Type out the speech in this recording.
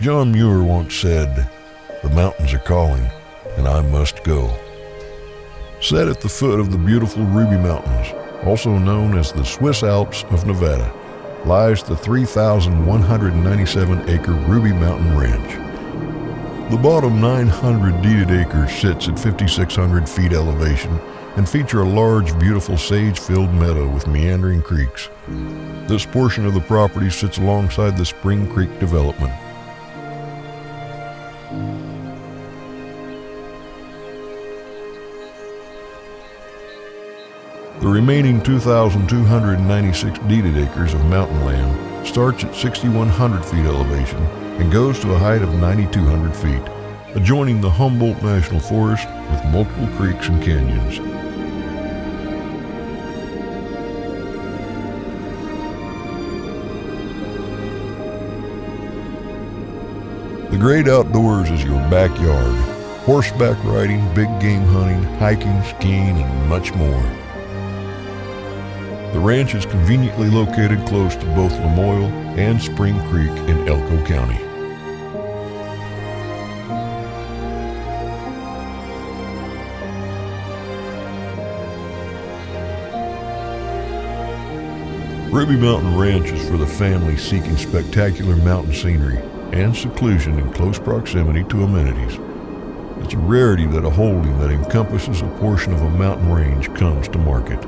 John Muir once said, The mountains are calling, and I must go. Set at the foot of the beautiful Ruby Mountains, also known as the Swiss Alps of Nevada, lies the 3,197 acre Ruby Mountain Ranch. The bottom 900 deeded acres sits at 5,600 feet elevation and feature a large, beautiful sage-filled meadow with meandering creeks. This portion of the property sits alongside the Spring Creek development. The remaining 2,296 deeded acres of mountain land starts at 6,100 feet elevation and goes to a height of 9,200 feet, adjoining the Humboldt National Forest with multiple creeks and canyons. The great outdoors is your backyard. Horseback riding, big game hunting, hiking, skiing, and much more. The ranch is conveniently located close to both Lamoille and Spring Creek in Elko County. Ruby Mountain Ranch is for the family seeking spectacular mountain scenery and seclusion in close proximity to amenities. It's a rarity that a holding that encompasses a portion of a mountain range comes to market.